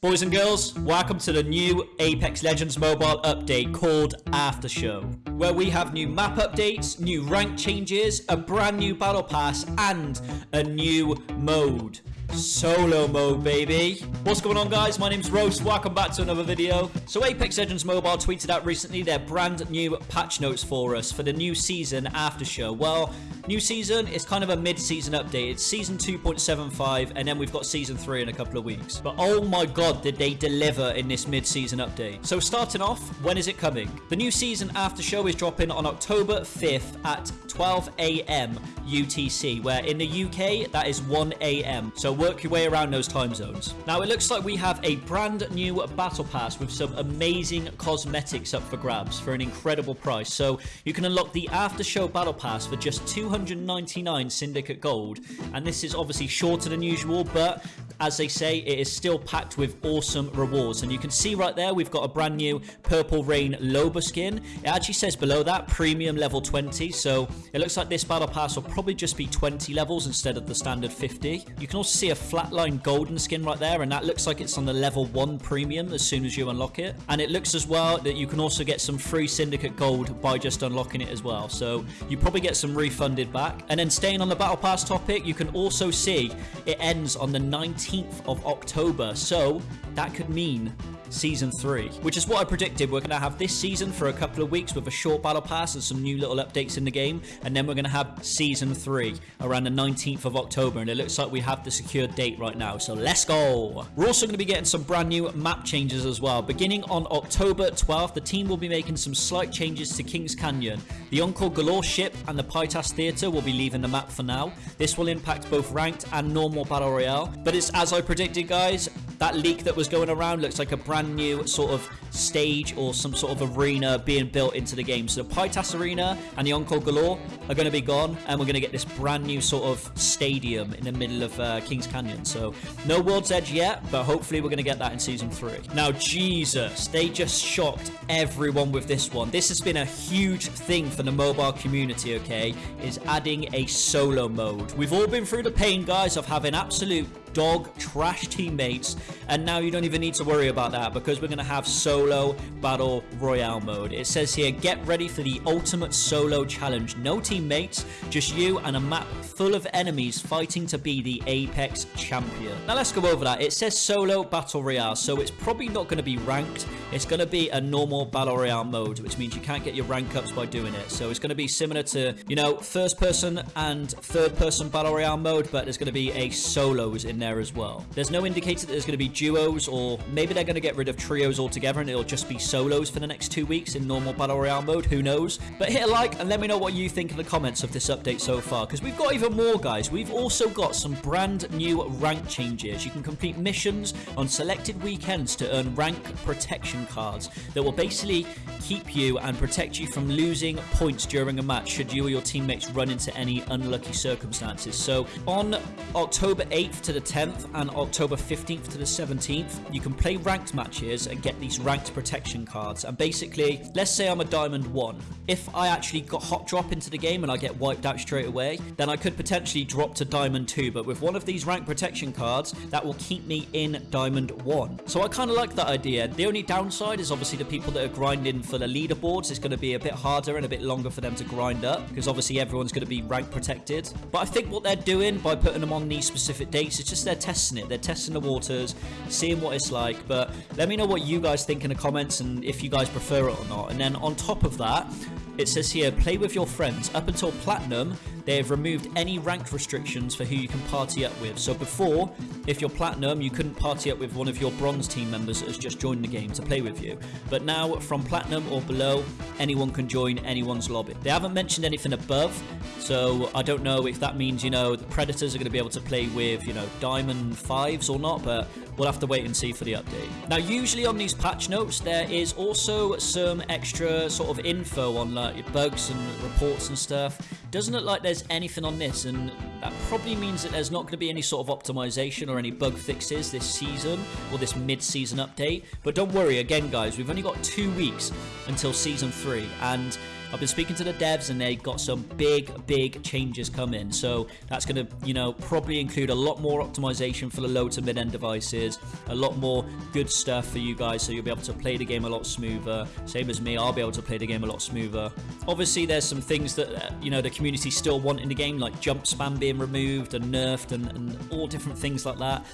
Boys and girls, welcome to the new Apex Legends mobile update called After Show, where we have new map updates, new rank changes, a brand new battle pass, and a new mode. Solo mode, baby. What's going on, guys? My name's Rose. Welcome back to another video. So, Apex Legends Mobile tweeted out recently their brand new patch notes for us for the new season after show. Well, new season is kind of a mid-season update. It's season 2.75, and then we've got season 3 in a couple of weeks. But oh my god, did they deliver in this mid-season update. So, starting off, when is it coming? The new season after show is dropping on October 5th at 12 a.m. UTC, where in the UK, that is 1 a.m. So, work your way around those time zones. Now, it looks like we have a brand new battle pass with some amazing cosmetics up for grabs for an incredible price. So, you can unlock the after show battle pass for just 299 Syndicate Gold. And this is obviously shorter than usual, but as they say, it is still packed with awesome rewards. And you can see right there, we've got a brand new Purple Rain Loba skin. It actually says below that, premium level 20. So it looks like this battle pass will probably just be 20 levels instead of the standard 50. You can also see a flatline golden skin right there. And that looks like it's on the level 1 premium as soon as you unlock it. And it looks as well that you can also get some free Syndicate Gold by just unlocking it as well. So you probably get some refunded back. And then staying on the battle pass topic, you can also see it ends on the 19th 18th of October. So that could mean season 3 which is what I predicted. We're gonna have this season for a couple of weeks with a short battle pass and some new little updates in the game and then we're gonna have season 3 around the 19th of October and it looks like we have the secured date right now so let's go! We're also gonna be getting some brand new map changes as well. Beginning on October 12th the team will be making some slight changes to Kings Canyon. The Encore Galore ship and the Pytas Theater will be leaving the map for now. This will impact both ranked and normal battle royale but it's as I predicted guys that leak that was going around looks like a brand new sort of stage or some sort of arena being built into the game. So the Pytas Arena and the Encore Galore are going to be gone, and we're going to get this brand new sort of stadium in the middle of uh, Kings Canyon. So no World's Edge yet, but hopefully we're going to get that in Season 3. Now, Jesus, they just shocked everyone with this one. This has been a huge thing for the mobile community, okay, is adding a solo mode. We've all been through the pain, guys, of having absolute dog trash teammates and now you don't even need to worry about that because we're going to have solo battle royale mode. It says here get ready for the ultimate solo challenge. No teammates just you and a map full of enemies fighting to be the apex champion. Now let's go over that. It says solo battle royale so it's probably not going to be ranked. It's going to be a normal battle royale mode which means you can't get your rank ups by doing it. So it's going to be similar to you know first person and third person battle royale mode but there's going to be a solos in there as well. There's no indicator that there's going to be duos or maybe they're going to get rid of trios altogether and it'll just be solos for the next two weeks in normal Battle Royale mode. Who knows? But hit a like and let me know what you think in the comments of this update so far because we've got even more guys. We've also got some brand new rank changes. You can complete missions on selected weekends to earn rank protection cards that will basically keep you and protect you from losing points during a match should you or your teammates run into any unlucky circumstances. So on October 8th to the 10th and October 15th to the 17th, you can play ranked matches and get these ranked protection cards. And basically, let's say I'm a Diamond 1. If I actually got hot drop into the game and I get wiped out straight away, then I could potentially drop to Diamond 2. But with one of these ranked protection cards, that will keep me in Diamond 1. So I kind of like that idea. The only downside is obviously the people that are grinding for the leaderboards is going to be a bit harder and a bit longer for them to grind up because obviously everyone's going to be rank protected. But I think what they're doing by putting them on these specific dates is just they're testing it. They're testing the waters, seeing what it's like. But let me know what you guys think in the comments and if you guys prefer it or not. And then on top of that, it says here, play with your friends. Up until Platinum, they have removed any ranked restrictions for who you can party up with. So before, if you're Platinum, you couldn't party up with one of your Bronze team members that has just joined the game to play with you. But now, from Platinum or below, anyone can join anyone's lobby. They haven't mentioned anything above, so I don't know if that means, you know, the Predators are going to be able to play with, you know, Diamond 5s or not, but we'll have to wait and see for the update. Now, usually on these patch notes, there is also some extra sort of info on like bugs and reports and stuff. Doesn't look like there's anything on this, and that probably means that there's not going to be any sort of optimization or any bug fixes this season or this mid-season update. But don't worry, again, guys, we've only got two weeks until Season 3, and I've been speaking to the devs and they've got some big, big changes coming. So that's going to, you know, probably include a lot more optimization for the low to mid-end devices, a lot more good stuff for you guys so you'll be able to play the game a lot smoother. Same as me, I'll be able to play the game a lot smoother. Obviously, there's some things that, uh, you know, the community still want in the game, like jump spam being removed and nerfed and, and all different things like that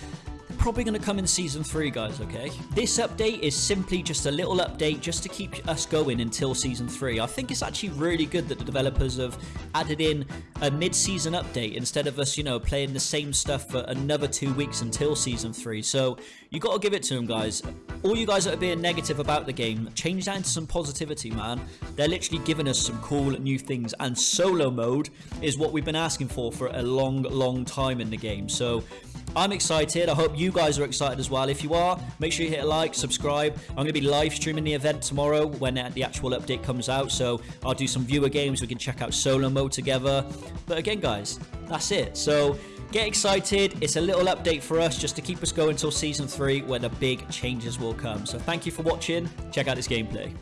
probably going to come in season 3 guys okay? This update is simply just a little update just to keep us going until season 3 i think it's actually really good that the developers have added in a mid-season update instead of us you know playing the same stuff for another two weeks until season 3 so you got to give it to them guys all you guys that are being negative about the game change that into some positivity man they're literally giving us some cool new things and solo mode is what we've been asking for for a long long time in the game so I'm excited. I hope you guys are excited as well. If you are, make sure you hit a like, subscribe. I'm going to be live streaming the event tomorrow when the actual update comes out. So I'll do some viewer games. We can check out solo mode together. But again, guys, that's it. So get excited. It's a little update for us just to keep us going until season three where the big changes will come. So thank you for watching. Check out this gameplay.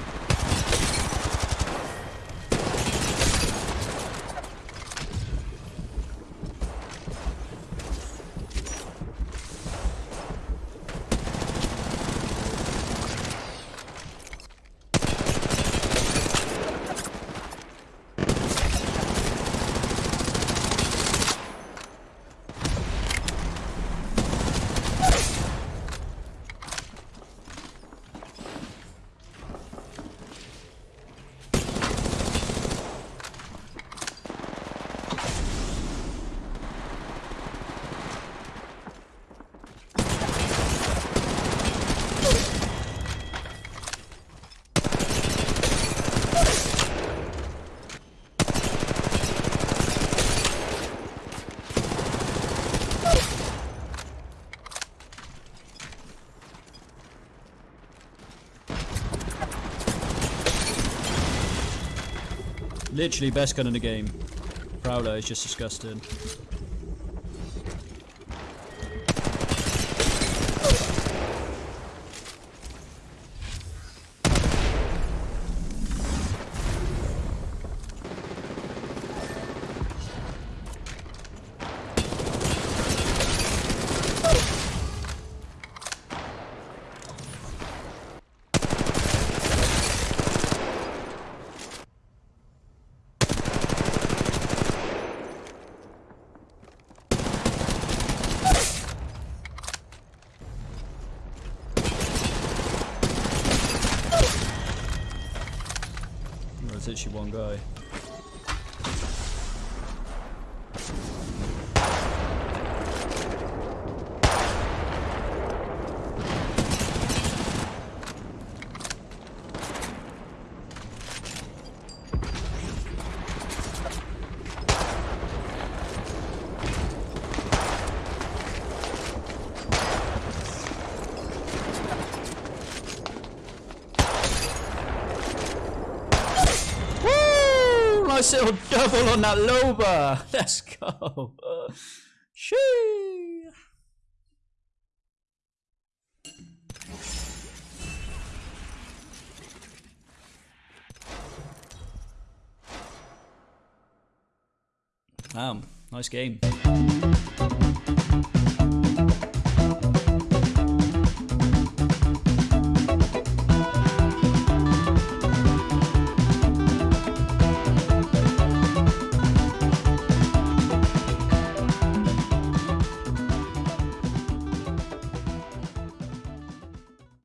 Literally best gun in the game. Prowler is just disgusting. There's literally one guy. Nice double on that Loba. Let's go. Shee. Wow, nice game.